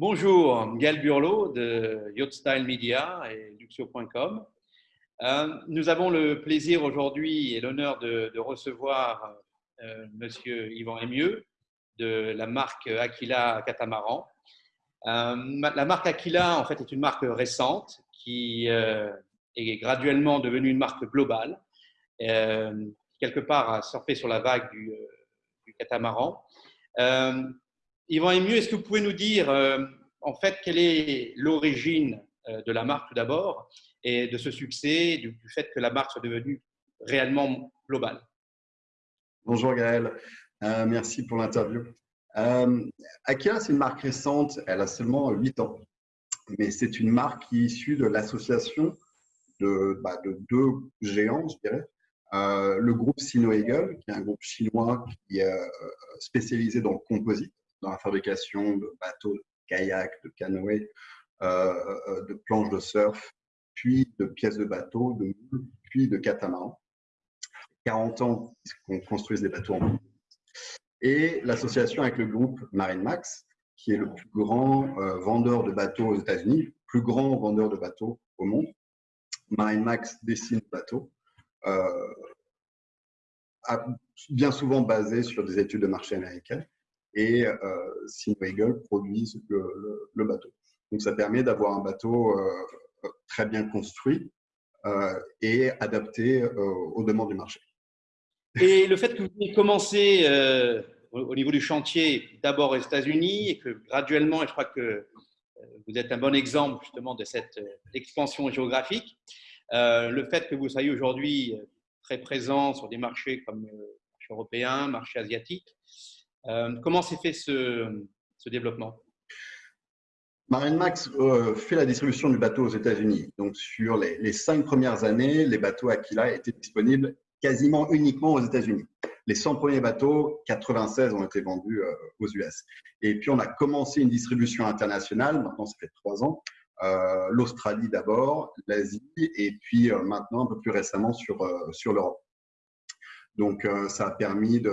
Bonjour, Gaël Burlot de Yacht Style Media et Luxio.com. Euh, nous avons le plaisir aujourd'hui et l'honneur de, recevoir euh, Monsieur Yvan Emieux de la marque Aquila Catamaran. Euh, la marque Aquila, en fait, est une marque récente qui est graduellement devenue une marque globale, quelque part à surfer sur la vague du, du catamaran. Yvan Emieux, est-ce que vous pouvez nous dire en fait quelle est l'origine de la marque tout d'abord et de ce succès, du, fait que la marque soit devenue réellement globale? Bonjour Gaël, euh, merci pour l'interview. Euh, Akia, c'est une marque récente, elle a seulement 8 ans, mais c'est une marque qui est issue de l'association de, bah, de, deux géants, je dirais. Euh, le groupe Sino-Eagle, qui est un groupe chinois qui est euh, spécialisé dans le composite, dans la fabrication de bateaux, de kayaks, de canoës, de planches de surf, puis de pièces de bateau, de puis de catamarans. 40 ans qu'on construise des bateaux en. Et l'association avec le groupe Marine Max, qui est le plus grand euh, vendeur de bateaux aux États-Unis, plus grand vendeur de bateaux au monde. Marine Max dessine des bateaux, euh, bien souvent basé sur des études de marché américaines, et euh, Eagle produisent le, le, bateau. Donc ça permet d'avoir un bateau euh, très bien construit euh, et adapté euh, aux demandes du marché. Et le fait que vous ayez commencé euh, au niveau du chantier d'abord aux États-Unis et que graduellement, et je crois que vous êtes un bon exemple justement de cette expansion géographique, le fait que vous soyez aujourd'hui très présent sur des marchés comme marché européen, marché asiatique, comment s'est fait ce, développement? MarineMax euh, fait la distribution du bateau aux États-Unis. Donc, sur les, cinq premières années, les bateaux Aquila étaient disponibles quasiment uniquement aux États-Unis. Les 100 premiers bateaux, 96, ont été vendus euh, aux US. Et puis, on a commencé une distribution internationale, maintenant ça fait trois ans, euh, l'Australie d'abord, l'Asie, et puis maintenant, un peu plus récemment, sur, sur l'Europe. Donc, ça a permis de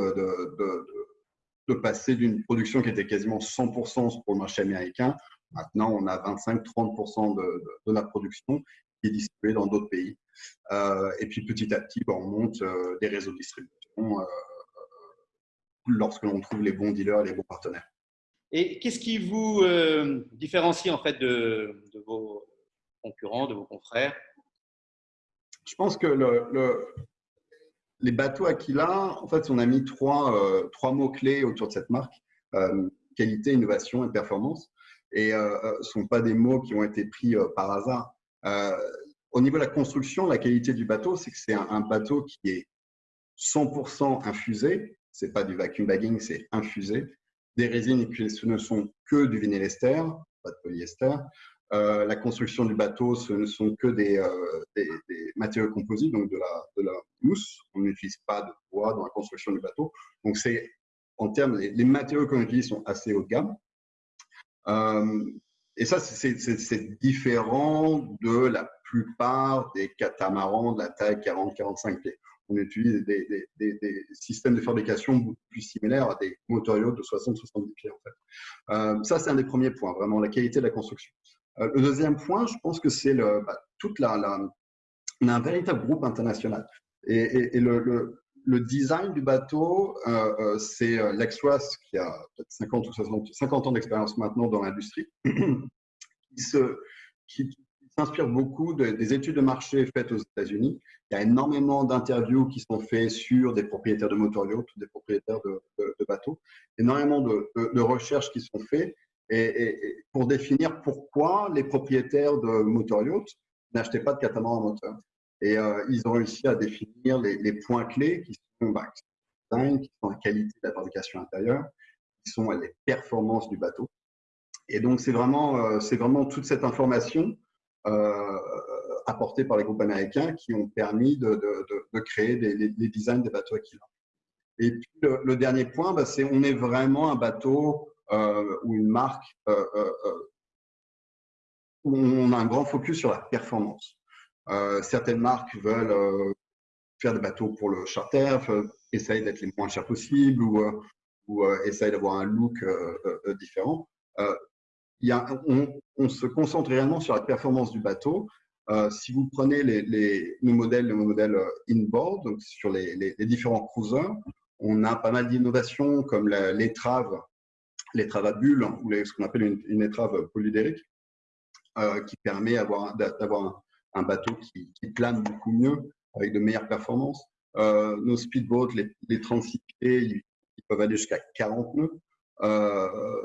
passer d'une production qui était quasiment 100% pour le marché américain Maintenant, on a 25-30% de, de, la production qui est distribuée dans d'autres pays. Euh, et puis petit à petit, ben, on monte euh, des réseaux de distribution euh, lorsque l'on trouve les bons dealers et les bons partenaires. Et qu'est-ce qui vous différencie en fait de, vos concurrents, de vos confrères? Je pense que le, les bateaux Aquila, en fait, on a mis trois, trois mots-clés autour de cette marque qualité, innovation et performance et ne euh, euh, sont pas des mots qui ont été pris euh, par hasard. au niveau de la construction, la qualité du bateau, c'est que c'est un, bateau qui est 100% infusé. C'est pas du vacuum bagging, c'est infusé. Des résines qui ne sont que du vinyle ester, pas de polyester. La construction du bateau, ce ne sont que des, des, matériaux composites, donc de la, mousse. On n'utilise pas de bois dans la construction du bateau. Donc, c'est en termes, les, matériaux qu'on utilise sont assez haut de gamme. Euh, et ça, c'est différent de la plupart des catamarans de la taille 40-45 pieds. On utilise des, systèmes de fabrication plus similaires à des motoriaux de 60-70 pieds. Euh, ça, c'est un des premiers points, vraiment la qualité de la construction. Euh, le deuxième point, je pense que c'est bah, toute la, on a un véritable groupe international. Et, le, le, le design du bateau, euh, euh, c'est Lex Ross, qui a peut-être 50 ou 60, 50 ans d'expérience maintenant dans l'industrie, qui s'inspire beaucoup des études de marché faites aux États-Unis. Il y a énormément d'interviews qui sont faites sur des propriétaires de motor yachts, des propriétaires de, bateaux, énormément de, recherches qui sont faites et, pour définir pourquoi les propriétaires de motor yachts n'achetaient pas de catamaran moteur. Et euh, ils ont réussi à définir les, points clés qui sont, bah, qui sont la qualité de la fabrication intérieure, qui sont les performances du bateau. Et donc, c'est vraiment, euh, vraiment toute cette information euh, apportée par les groupes américains qui ont permis de, créer des, designs des bateaux Aquila. Et puis, le, dernier point, bah, c'est on est vraiment un bateau ou une marque où on a un grand focus sur la performance. Euh, certaines marques veulent euh, faire des bateaux pour le charter, essayent d'être les moins chers possibles ou, euh, ou essayent d'avoir un look différent. y a, on, se concentre réellement sur la performance du bateau. si vous prenez les, nos modèles, le modèle inboard, donc sur les, les, différents cruisers, on a pas mal d'innovations comme l'étrave, l'étrave à bulles ou ce qu'on appelle une, une, étrave polydérique, qui permet d'avoir un, bateau qui, plane beaucoup mieux avec de meilleures performances. nos speedboats, les, les 36 pieds, ils peuvent aller jusqu'à 40 nœuds. Euh,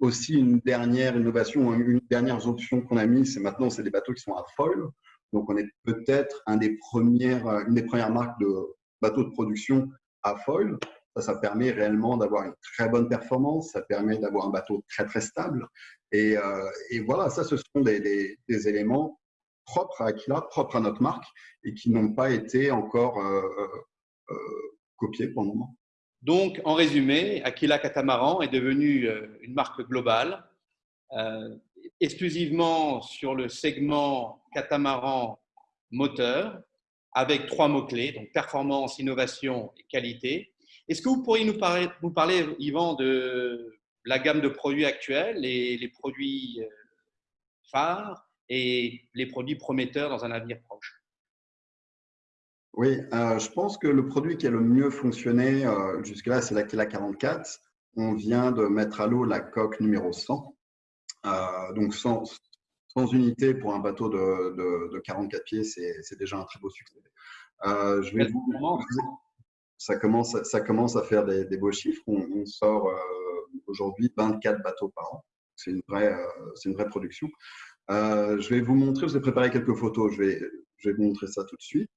aussi, une dernière innovation, une dernière option qu'on a mis, c'est maintenant, c'est des bateaux qui sont à foil. Donc, on est peut-être un une des premières marques de bateaux de production à foil. Ça, ça permet réellement d'avoir une très bonne performance. Ça permet d'avoir un bateau très, très stable. Et, euh, voilà, ça, ce sont des, éléments propres à Aquila, propres à notre marque et qui n'ont pas été encore euh, euh, copiés pour le moment. Donc, en résumé, Aquila Catamaran est devenu euh, une marque globale, exclusivement sur le segment catamaran moteur, avec trois mots-clés, donc performance, innovation et qualité. Est-ce que vous pourriez nous parler, vous parler, Yvan, de la gamme de produits actuels, les, les produits euh, phares et les produits prometteurs dans un avenir proche? Oui, euh, je pense que le produit qui a le mieux fonctionné euh, jusque-là, c'est l'Aquila 44. On vient de mettre à l'eau la coque numéro 100. Euh, donc, sans, unité pour un bateau de, 44 pieds, c'est déjà un très beau succès. je vais ça, commence, ça commence à faire des, beaux chiffres. On, sort aujourd'hui 24 bateaux par an. C'est une, vraie, une vraie production. je vais vous montrer, je vais préparer quelques photos. Je vais, je vais vous montrer ça tout de suite.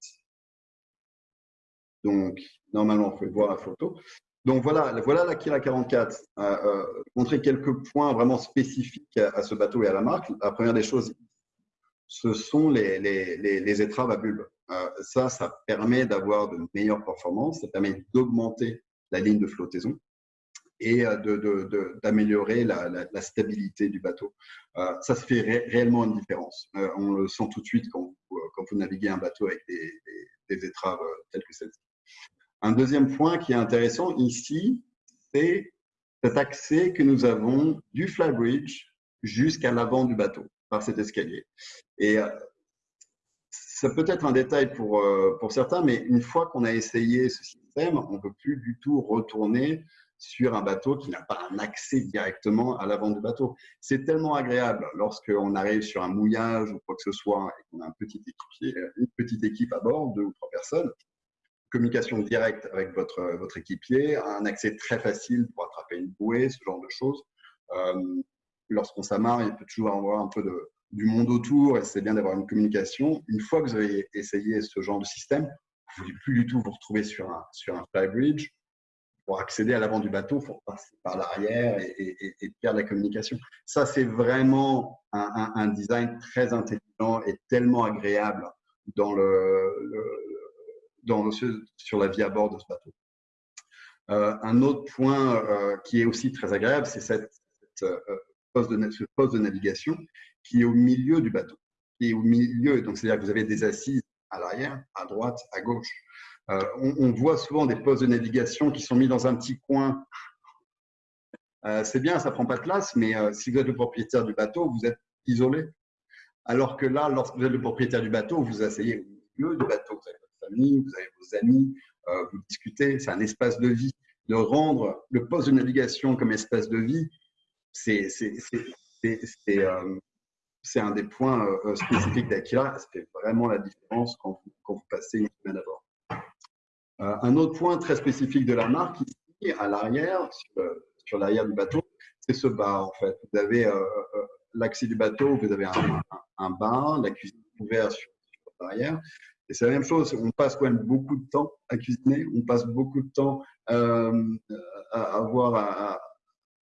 Donc, normalement, on peut voir la photo. Donc voilà, voilà la Kira 44. Euh, euh, montrer quelques points vraiment spécifiques à, ce bateau et à la marque. La première des choses, ce sont les, les, les, étraves à bulbe. Euh, ça, ça permet d'avoir de meilleures performances, ça permet d'augmenter la ligne de flottaison et d'améliorer de, de, la, stabilité du bateau. ça, ça fait réellement une différence. on le sent tout de suite quand, vous naviguez un bateau avec des, étraves telles que celle-ci. Un deuxième point qui est intéressant ici, c'est cet accès que nous avons du flybridge jusqu'à l'avant du bateau par cet escalier. Euh, ça peut être un détail pour, euh, pour certains, mais une fois qu'on a essayé ce système, on ne peut plus du tout retourner sur un bateau qui n'a pas un accès directement à l'avant du bateau. C'est tellement agréable lorsqu'on arrive sur un mouillage ou quoi que ce soit et qu'on a un petit équipier, une petite équipe à bord, deux ou trois personnes, communication directe avec votre, votre équipier, un accès très facile pour attraper une bouée, ce genre de choses. Euh, Lorsqu'on s'amarre, il peut toujours avoir un peu de, du monde autour et c'est bien d'avoir une communication. Une fois que vous avez essayé ce genre de système, vous ne pouvez plus du tout vous retrouver sur un, sur un flybridge. Pour accéder à l'avant du bateau, il faut passer par l'arrière et, perdre la communication. Ça, c'est vraiment un, design très intelligent et tellement agréable dans le dans, sur la vie à bord de ce bateau. Euh, un autre point euh, qui est aussi très agréable, c'est cette, euh, poste de, navigation qui est au milieu du bateau. Qui est au milieu, donc c'est-à-dire que vous avez des assises à l'arrière, à droite, à gauche. On, on, voit souvent des postes de navigation qui sont mis dans un petit coin. c'est bien, ça prend pas de place, mais si vous êtes le propriétaire du bateau, vous êtes isolé. Alors que là, lorsque vous êtes le propriétaire du bateau, vous asseyez au milieu du bateau. Vous vous avez vos amis, euh, vous discutez, c'est un espace de vie. De rendre le poste de navigation comme espace de vie, c'est euh, un des points euh, spécifiques d'Akira. Ça fait vraiment la différence quand vous, passez une semaine à bord. un autre point très spécifique de la marque, ici, à l'arrière, sur, l'arrière du bateau, c'est ce bar en fait. Vous avez l'accès du bateau, vous avez un, un, bar, la cuisine ouverte sur, l'arrière, et c'est la même chose, on passe quand même beaucoup de temps à cuisiner, on passe beaucoup de temps euh, à, avoir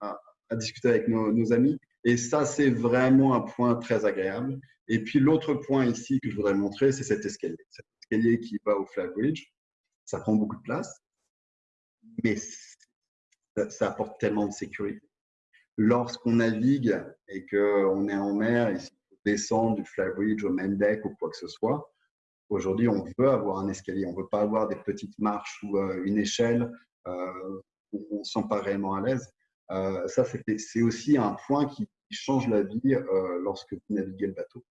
à, discuter avec nos, amis. Et ça, c'est vraiment un point très agréable. Et puis l'autre point ici que je voudrais montrer, c'est cet escalier. Cet escalier qui va au Bridge. Ça prend beaucoup de place, mais ça, apporte tellement de sécurité. Lorsqu'on navigue et qu'on est en mer, il faut descendre du Bridge au main deck ou quoi que ce soit, Aujourd'hui, on veut avoir un escalier, on ne veut pas avoir des petites marches ou euh, une échelle euh, où on ne se sent pas réellement à l'aise. Euh, ça, c'est aussi un point qui change la vie lorsque vous naviguez le bateau.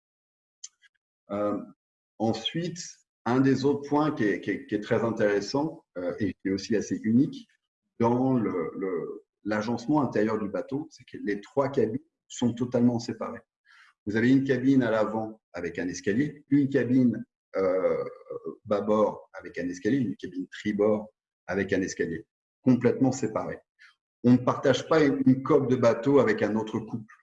ensuite, un des autres points qui est, très intéressant et qui est aussi assez unique dans l'agencement intérieur du bateau, c'est que les trois cabines sont totalement séparées. Vous avez une cabine à l'avant avec un escalier, une cabine euh, bâbord avec un escalier, une cabine tribord avec un escalier, complètement séparés. On ne partage pas une coque de bateau avec un autre couple.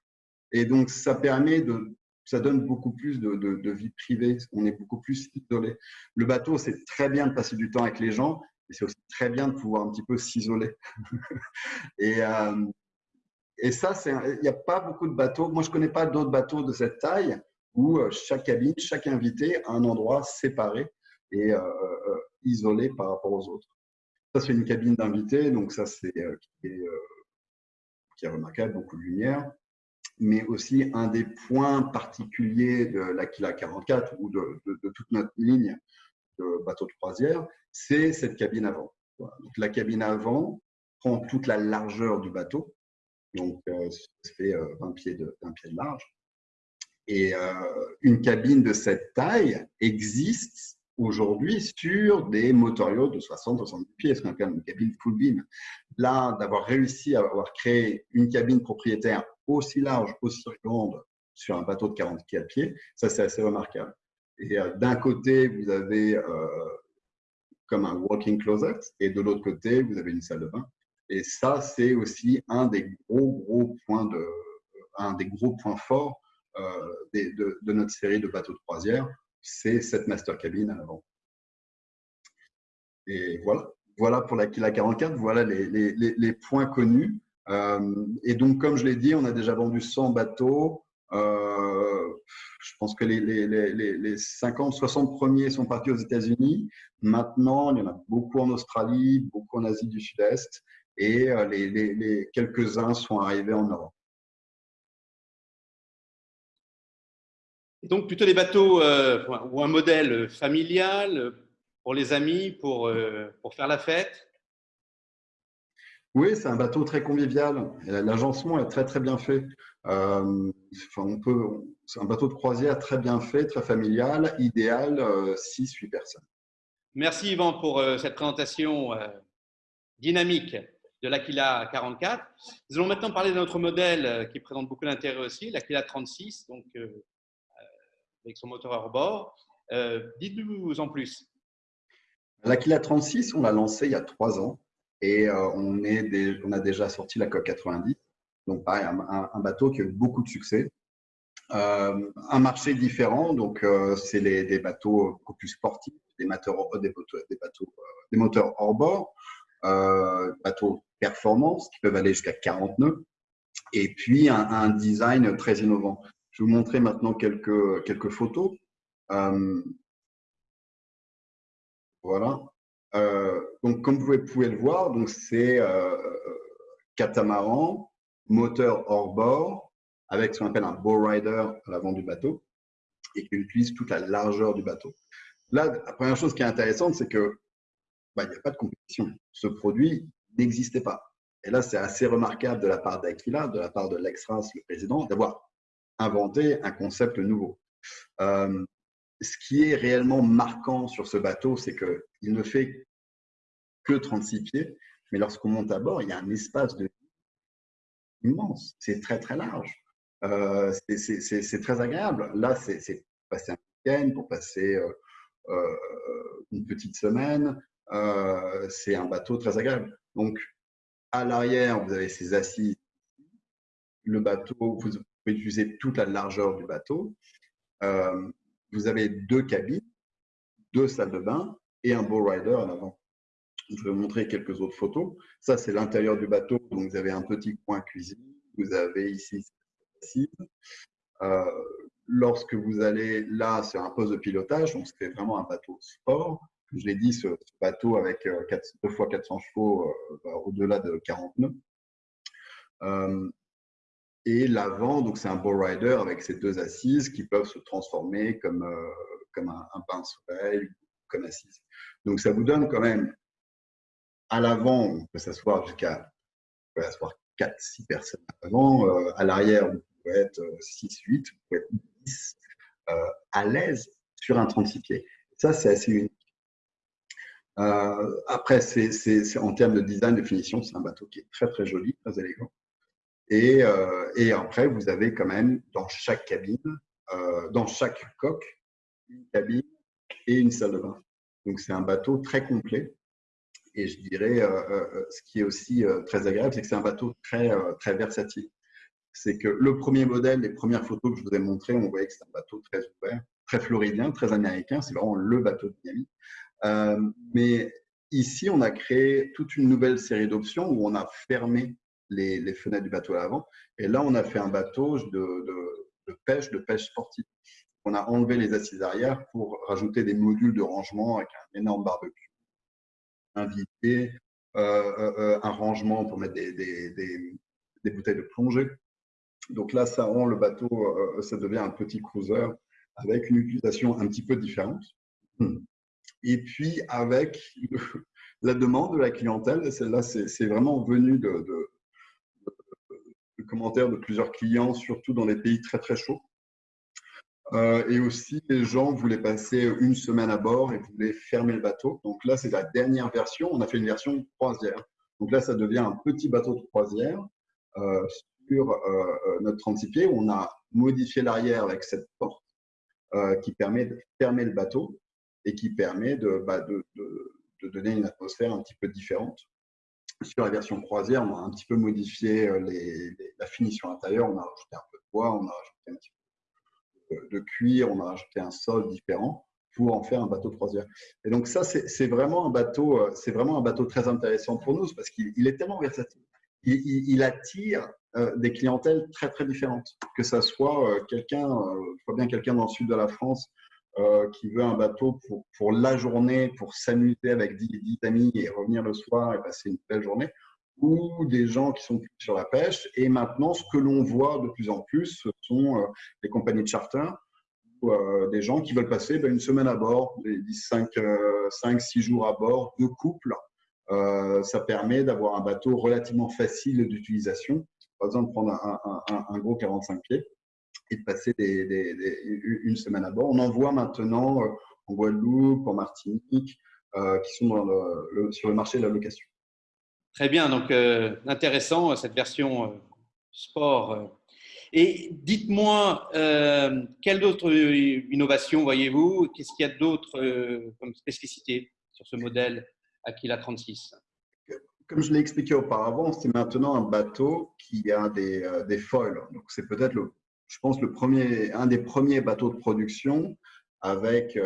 Et donc, ça permet de, ça donne beaucoup plus de, vie privée. On est beaucoup plus isolé. Le bateau, c'est très bien de passer du temps avec les gens, mais c'est aussi très bien de pouvoir un petit peu s'isoler. et, euh, et ça, il n'y a pas beaucoup de bateaux. Moi, je ne connais pas d'autres bateaux de cette taille où euh, chaque cabine, chaque invité a un endroit séparé et euh, isolé par rapport aux autres. Ça, c'est une cabine d'invité, donc ça, c'est qui, est remarquable, beaucoup de lumière. Mais aussi, un des points particuliers de l'Aquila 44 ou de, toute notre ligne de bateaux de croisière, c'est cette cabine avant. Donc, la cabine avant prend toute la largeur du bateau, donc ça fait 20 pieds de, 20 pieds de large. Et euh, une cabine de cette taille existe aujourd'hui sur des motoriaux de 60-70 pieds, ce qu'on appelle une cabine full beam. Là, d'avoir réussi à avoir créé une cabine propriétaire aussi large, aussi grande sur un bateau de 44 pieds, ça c'est assez remarquable. Et euh, d'un côté, vous avez euh, comme un walking closet, et de l'autre côté, vous avez une salle de bain. Et ça, c'est aussi un des gros, gros points de, un des gros points forts euh, de, notre série de bateaux de croisière, c'est cette master cabine à l'avant. Et voilà, voilà pour la Kila 44, voilà les, points connus. Euh, et donc, comme je l'ai dit, on a déjà vendu 100 bateaux. Euh, je pense que les, les 50, 60 premiers sont partis aux États-Unis. Maintenant, il y en a beaucoup en Australie, beaucoup en Asie du Sud-Est, et les, quelques-uns sont arrivés en Europe. Donc plutôt des bateaux euh, ou un modèle familial euh, pour les amis, pour, euh, pour faire la fête Oui, c'est un bateau très convivial. L'agencement est très très bien fait. on peut, c'est un bateau de croisière très bien fait, très familial, idéal, 6-8 personnes. Merci Yvan pour cette présentation dynamique de l'Aquila 44. Nous allons maintenant parler de notre modèle qui présente beaucoup d'intérêt aussi, l'Aquila 36, donc avec son moteur hors bord. Euh, dites-nous en plus. L'Aquila 36, on l'a lancé il y a trois ans et euh, on, a déjà sorti la COP 90. Donc, pareil, un, bateau qui a eu beaucoup de succès. Euh, un marché différent, donc c'est des bateaux beaucoup plus sportifs, des moteurs, des, des, bateaux, des hors bord, bateaux performance qui peuvent aller jusqu'à 40 nœuds, et puis un, design très innovant. Je vais vous montrer maintenant quelques, quelques photos. Euh, voilà. Euh, donc, comme vous pouvez le voir, c'est euh, catamaran, moteur hors bord, avec ce qu'on appelle un bow rider à l'avant du bateau, et qui utilise toute la largeur du bateau. Là, la première chose qui est intéressante, c'est que bah, il n'y a pas de compétition. Ce produit n'existait pas. Et là, c'est assez remarquable de la part d'Aquila, de la part de l'ex-RAS, le président, d'avoir inventer un concept nouveau. Euh, ce qui est réellement marquant sur ce bateau, c'est qu'il ne fait que 36 pieds, mais lorsqu'on monte à bord, il y a un espace de immense. C'est très, très large. Euh, c'est très agréable. Là, c'est passer un week-end, pour passer euh, une petite semaine. c'est un bateau très agréable. Donc, à l'arrière, vous avez ces assises. Le bateau, vous, pouvez utiliser toute la largeur du bateau. Euh, vous avez deux cabines, deux salles de bain et un bow rider à l'avant. Je vais vous montrer quelques autres photos. Ça, c'est l'intérieur du bateau. Donc, vous avez un petit coin cuisine. Vous avez ici. Euh, lorsque vous allez là, c'est un poste de pilotage. Donc, c'est vraiment un bateau sport. Je l'ai dit, ce, bateau avec 2 euh, fois 400 chevaux au-delà de 40 nœuds. Et l'avant, donc c'est un bow rider avec ces deux assises qui peuvent se transformer comme, euh, comme un, un soleil, comme assise. Donc ça vous donne quand même à l'avant, on peut s'asseoir jusqu'à 4-6 personnes à l'avant, euh, à l'arrière, pouvez être 6, 8, vous pouvez être 10 à l'aise sur un 36 pieds. Ça, c'est assez unique. après, c'est en termes de design, de finition, c'est un bateau qui est très très joli, très élégant. Et, et après, vous avez quand même dans chaque cabine, dans chaque coque, une cabine et une salle de bain. Donc, c'est un bateau très complet. Et je dirais, euh, euh, euh, ce qui est aussi très agréable, c'est que c'est un bateau très, très versatile. C'est que le premier modèle, les premières photos que je vous ai montrées, on voyait que c'est un bateau très ouvert, très floridien, très américain. C'est vraiment le bateau de Miami. mais ici, on a créé toute une nouvelle série d'options où on a fermé les, fenêtres du bateau à l'avant. Et là, on a fait un bateau de, pêche, de pêche sportive on a enlevé les assises arrière pour rajouter des modules de rangement avec un énorme barbecue, un euh, euh, euh, un rangement pour mettre des, bouteilles de plongée. Donc là, ça rend le bateau, ça devient un petit cruiser avec une utilisation un petit peu différente. Et puis avec la demande de la clientèle, celle-là, c'est vraiment venu de commentaires de plusieurs clients, surtout dans les pays très très chauds. Euh, et aussi, les gens voulaient passer une semaine à bord et voulaient fermer le bateau. Donc là, c'est la dernière version. On a fait une version croisière. Donc là, ça devient un petit bateau de croisière euh, sur euh, notre 36 pieds. On a modifié l'arrière avec cette porte qui permet de fermer le bateau et qui permet de, bah, donner une atmosphère un petit peu différente. Sur la version croisière, on a un petit peu modifié les, la finition intérieure. On a rajouté un peu de bois, on a rajouté un petit peu de cuir, on a rajouté un sol différent pour en faire un bateau croisière. Et donc ça, c'est vraiment un bateau, euh, vraiment un bateau très intéressant pour nous parce qu'il est tellement versatile. Il, attire euh, des clientèles très très différentes. Que ça soit euh, quelqu'un, je vois bien quelqu'un dans le sud de la France qui veut un bateau pour, pour la journée, pour s'amuser avec 10, 10 amis et revenir le soir et passer une belle journée, ou des gens qui sont sur la pêche. Et maintenant, ce que l'on voit de plus en plus, ce sont euh, les compagnies de charter euh, des gens qui veulent passer ben, une semaine à bord, 5, 5, 6 jours à bord, deux couples. Euh, ça permet d'avoir un bateau relativement facile d'utilisation. Pas besoin de prendre un, gros 45 pieds et de passer une semaine à bord. On en voit maintenant en Guadeloupe, en Martinique, qui sont sur le marché de la location. Très bien, donc euh, intéressant cette version euh, sport. Euh. Et dites-moi, quelle autre innovation voyez-vous? Qu'est-ce qu'il y a d'autre comme spécificité sur ce modèle Aquila 36 Comme je l'ai expliqué auparavant, c'est maintenant un bateau qui a des, des foils. Donc c'est peut-être, je pense, le premier, un des premiers bateaux de production avec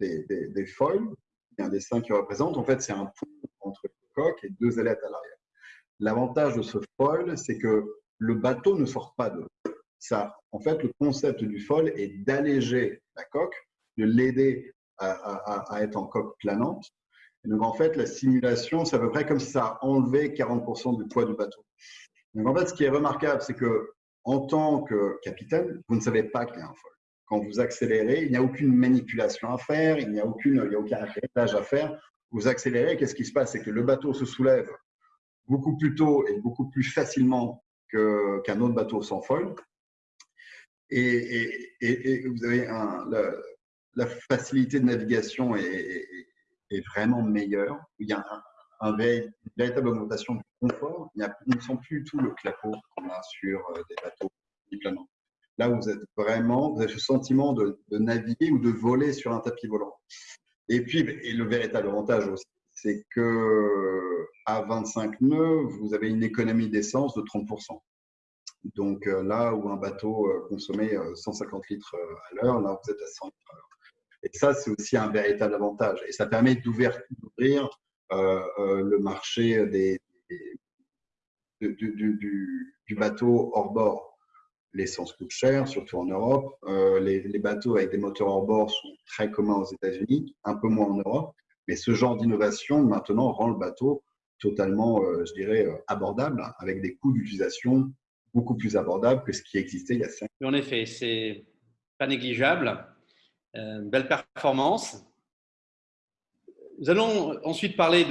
des, des, foils. Il y a un dessin qui représente. En fait, c'est un pont entre et deux ailettes à l'arrière. L'avantage de ce foil, c'est que le bateau ne sort pas de ça. En fait, le concept du foil est d'alléger la coque, de l'aider à, être en coque planante. donc, en fait, la simulation, c'est à peu près comme si ça enlevait 40% du poids du bateau. Donc, en fait, ce qui est remarquable, c'est que en tant que capitaine, vous ne savez pas qu'il y a un foil. Quand vous accélérez, il n'y a aucune manipulation à faire, il n'y a, aucune, il n'y a aucun réglage à faire vous accélérez, qu'est-ce qui se passe? C'est que le bateau se soulève beaucoup plus tôt et beaucoup plus facilement qu'un autre bateau sans foil. Et, vous avez la, facilité de navigation est, vraiment meilleure. Il y a un, une véritable augmentation du confort. Il ne sent plus du tout le clapot qu'on a sur euh, des bateaux planants. Là, vous êtes vraiment, vous avez le sentiment de, naviguer ou de voler sur un tapis volant. Et puis, et le véritable avantage aussi, c'est que à 25 nœuds, vous avez une économie d'essence de 30%. Donc euh, là où un bateau euh, consommait 150 euh, litres à l'heure, là vous êtes à 100 litres à l'heure. Et ça, c'est aussi un véritable avantage. Et ça permet d'ouvrir le marché des, du, bateau hors bord l'essence coûte cher, surtout en Europe. Euh, les, bateaux avec des moteurs hors bord sont très communs aux États-Unis, un peu moins en Europe. Mais ce genre d'innovation, maintenant, rend le bateau totalement, euh, je dirais, euh, abordable, avec des coûts d'utilisation beaucoup plus abordables que ce qui existait il y a cinq ans. En effet, c'est pas négligeable. belle performance. Nous allons ensuite parler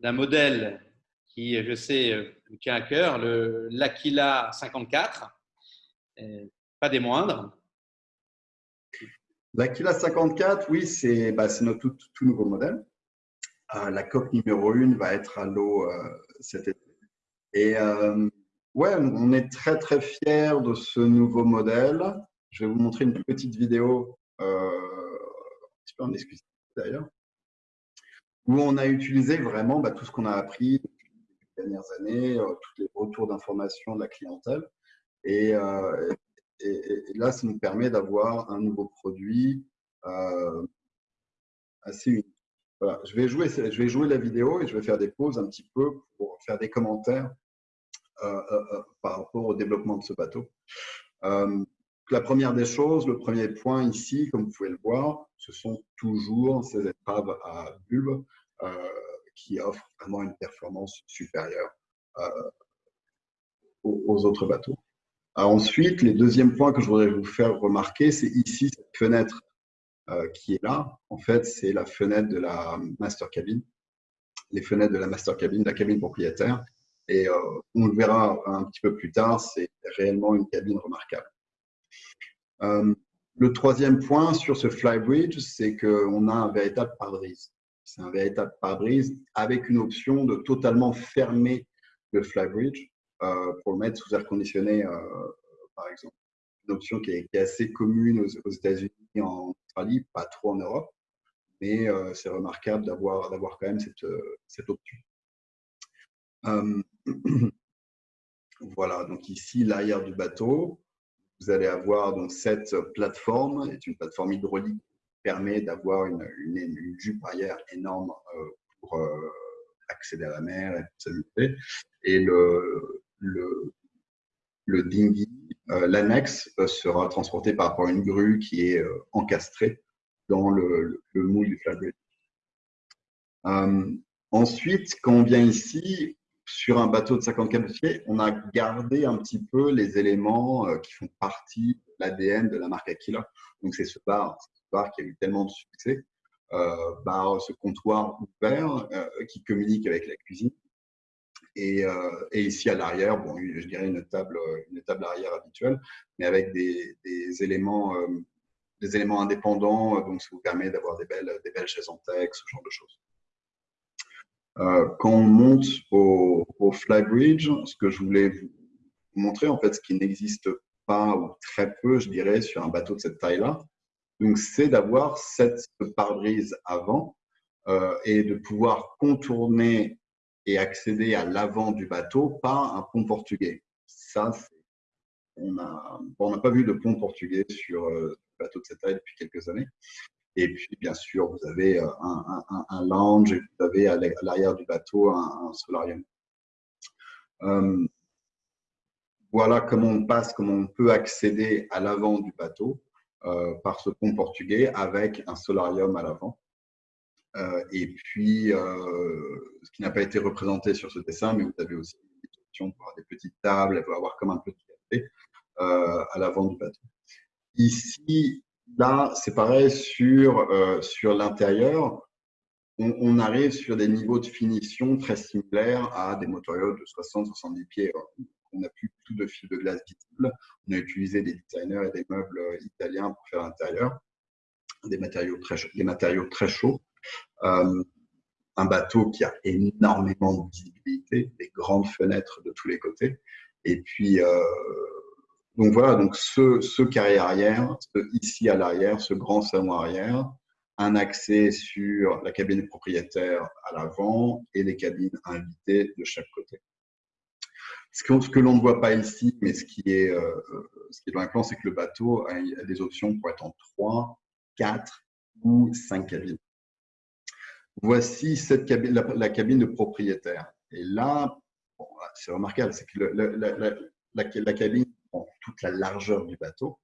d'un modèle qui, je sais, vous tient à cœur, l'Aquila 54 pas des moindres. L'Aquila 54, oui, c'est bah, notre tout, nouveau modèle. la coque numéro 1 va être à l'eau cet été. Et ouais, on est très très fiers de ce nouveau modèle. Je vais vous montrer une petite vidéo, euh, un petit en excuse d'ailleurs, où on a utilisé vraiment bah, tout ce qu'on a appris depuis les dernières années, euh, tous les retours d'informations de la clientèle. Euh, et, là, ça nous permet d'avoir un nouveau produit euh, assez unique. Voilà, je vais, jouer, je vais jouer la vidéo et je vais faire des pauses un petit peu pour faire des commentaires par rapport au développement de ce bateau. La première des choses, le premier point ici, comme vous pouvez le voir, ce sont toujours ces épreuves à bulbe qui offrent vraiment une performance supérieure aux, autres bateaux. ensuite, le deuxième point que je voudrais vous faire remarquer, c'est ici cette fenêtre qui est là. En fait, c'est la fenêtre de la master cabin, les fenêtres de la master cabin, de la cabine propriétaire. Et euh, on le verra un petit peu plus tard, c'est réellement une cabine remarquable. Euh, le troisième point sur ce flybridge, c'est qu'on a un véritable pare-brise. C'est un véritable pare-brise avec une option de totalement fermer le flybridge euh, pour le mettre sous air conditionné, par exemple. Une option qui est, assez commune aux, États-Unis, en Australie, pas trop en Europe, mais c'est remarquable d'avoir quand même cette, cette option. voilà, donc ici, l'arrière du bateau, vous allez avoir donc cette plateforme, est une plateforme hydraulique qui permet d'avoir une, une, jupe arrière énorme euh, pour euh, accéder à la mer et le, le, dinghy, euh, l'annexe, sera transporté par rapport à une grue qui est encastrée dans le, le, moule du flag ensuite, quand on vient ici, sur un bateau de 54 pieds, on a gardé un petit peu les éléments euh, qui font partie de l'ADN de la marque Aquila. Donc, c'est ce bar, ce bar qui a eu tellement de succès, euh, ce comptoir ouvert euh, qui communique avec la cuisine. Et, ici à l'arrière, bon, je dirais une table, une table arrière habituelle, mais avec des, des éléments, des éléments indépendants, donc ça vous permet d'avoir des belles, des belles chaises en texte, ce genre de choses. Euh, quand on monte au, au, Flybridge, ce que je voulais vous montrer, en fait, ce qui n'existe pas ou très peu, je dirais, sur un bateau de cette taille-là, donc c'est d'avoir cette pare-brise avant euh, et de pouvoir contourner et accéder à l'avant du bateau par un pont portugais. Ça, on n'a on pas vu de pont portugais sur euh, bateau de cette taille depuis quelques années. Et puis, bien sûr, vous avez euh, un, un, un lounge et vous avez à l'arrière du bateau un, solarium. Euh, voilà comment on passe, comment on peut accéder à l'avant du bateau euh, par ce pont portugais avec un solarium à l'avant. Euh, et puis, ce qui n'a pas été représenté sur ce dessin, mais vous avez aussi des options pour avoir des petites tables, elle peut avoir comme un petit café à l'avant du bateau. Ici, Là, c'est pareil sur, euh, sur l'intérieur. On, arrive sur des niveaux de finition très similaires à des motoriaux de 60-70 pieds. On n'a plus tout de fil de glace visible. On a utilisé des designers et des meubles italiens pour faire l'intérieur, des matériaux très, des matériaux très chauds. Euh, un bateau qui a énormément de visibilité, des grandes fenêtres de tous les côtés. Et puis, euh, donc voilà, donc ce, carré arrière, ici à l'arrière, ce grand salon arrière, un accès sur la cabine propriétaire à l'avant et les cabines invitées de chaque côté. Ce que, l'on ne voit pas ici, mais ce qui est, euh, ce qui est dans plan, c'est que le bateau a, des options pour être en 3, 4 ou 5 cabines. Voici cette la, cabine de propriétaire. Et là, c'est remarquable, c'est que la, la, cabine toute la largeur du bateau.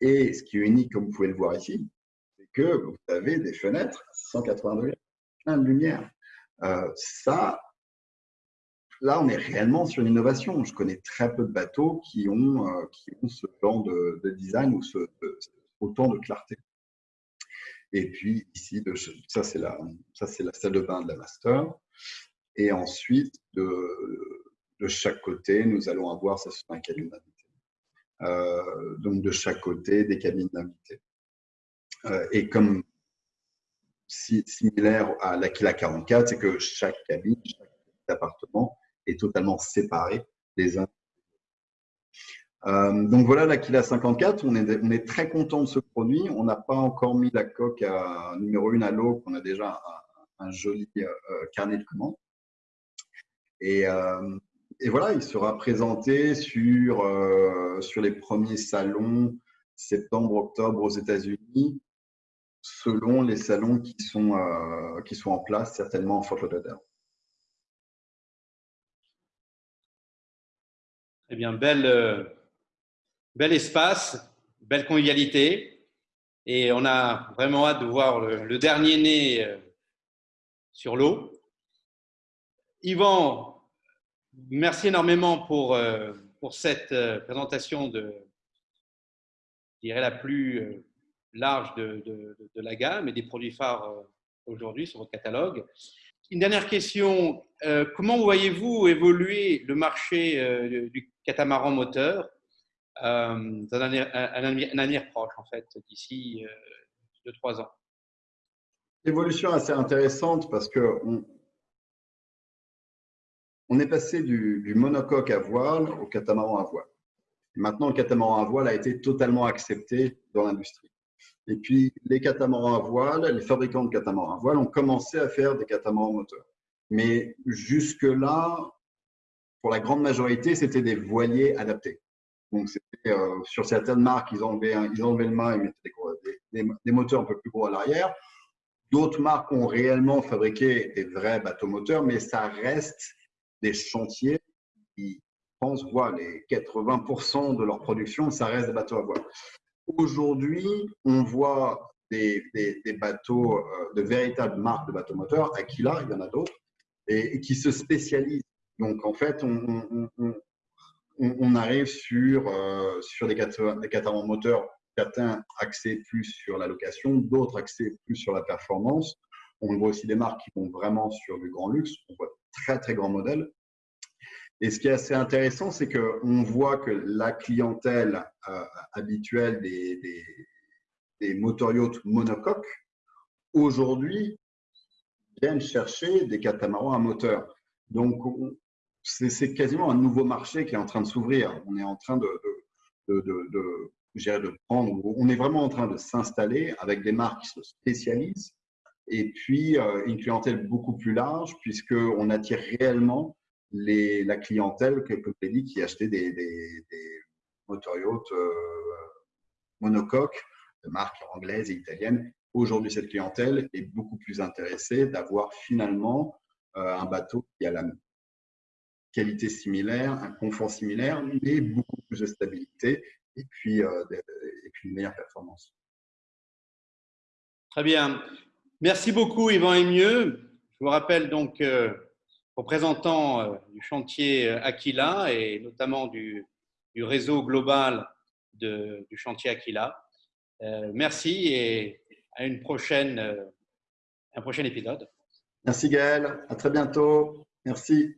Et ce qui est unique, comme vous pouvez le voir ici, c'est que vous avez des fenêtres 180 degrés, plein de lumière. Euh, ça, là, on est réellement sur une innovation. Je connais très peu de bateaux qui ont, euh, ce genre de, design ou ce, autant de clarté. Et puis ici, ça c'est la, salle de bain de la master. Et ensuite, de, chaque côté, nous allons avoir, ça c'est un cabine donc de chaque côté des cabines d'invités. et comme similaire à l'Aquila 44, c'est que chaque cabine, chaque appartement est totalement séparé des uns. Euh, donc voilà l'Aquila 54, on est, très content de ce produit. On n'a pas encore mis la coque numéro 1 à l'eau, on a déjà un, joli euh, carnet de commandes. Et, euh, et, voilà, il sera présenté sur, sur les premiers salons septembre-octobre aux États-Unis selon les salons qui sont, euh, qui sont en place, certainement en Fort Lauderdale. Eh bien, bel, euh, bel espace, belle convivialité. Et on a vraiment hâte de voir le, dernier né euh, sur l'eau. Yvan, merci énormément pour, pour cette présentation de, je dirais, la plus large de, la gamme et des produits phares euh, aujourd'hui sur votre catalogue. Une dernière question, euh, comment voyez-vous évoluer le marché euh, du catamaran moteur dans un, avenir, proche, en fait, d'ici 2-3 ans? Évolution assez intéressante parce que on, est passé du, monocoque à voile au catamaran à voile. maintenant, le catamaran à voile a été totalement accepté dans l'industrie. Et puis, les catamarans à voile, les fabricants de catamarans à voile ont commencé à faire des catamarans moteurs. Mais jusque-là, pour la grande majorité, c'était des voiliers adaptés. Donc, euh, sur certaines marques, ils enlevaient, ils le mât et mettaient des, des, moteurs un peu plus gros à l'arrière. D'autres marques ont réellement fabriqué des vrais bateaux moteurs, mais ça reste des chantiers qui, pensent pense, les 80% de leur production, ça reste des bateaux à voile. Aujourd'hui, on voit des, bateaux, euh, de véritables marques de bateaux moteurs, Aquila, il y en a d'autres, et, qui se spécialisent. Donc, en fait, on, arrive sur, euh, sur des, catarans moteurs, certains axés plus sur la location, d'autres axés plus sur la performance. On voit aussi des marques qui vont vraiment sur du grand luxe. Très, très grands modèles. Et ce qui est assez intéressant, c'est qu'on voit que la clientèle euh, habituelle des, des, des monocoques, aujourd'hui, viennent chercher des catamarans à moteur. Donc, c'est quasiment un nouveau marché qui est en train de s'ouvrir. On est en train de, de, de, de prendre, on est vraiment en train de s'installer avec des marques qui se spécialisent et puis euh, une clientèle beaucoup plus large puisqu'on attire réellement la clientèle, comme je l'ai dit, qui achetait des, des, des motoryachts euh, monocoques de marques anglaises et italiennes. Aujourd'hui, cette clientèle est beaucoup plus intéressée d'avoir finalement euh, un bateau qui a la qualité similaire, un confort similaire, mais beaucoup plus de stabilité et puis une meilleure performance. Très bien. Merci beaucoup, Yvan Emieux. Je vous rappelle donc représentant euh, du chantier euh, Aquila et notamment du, réseau global du chantier Aquila. Euh, merci et à une prochaine, un prochain épisode. Merci Gaël, à très bientôt. Merci.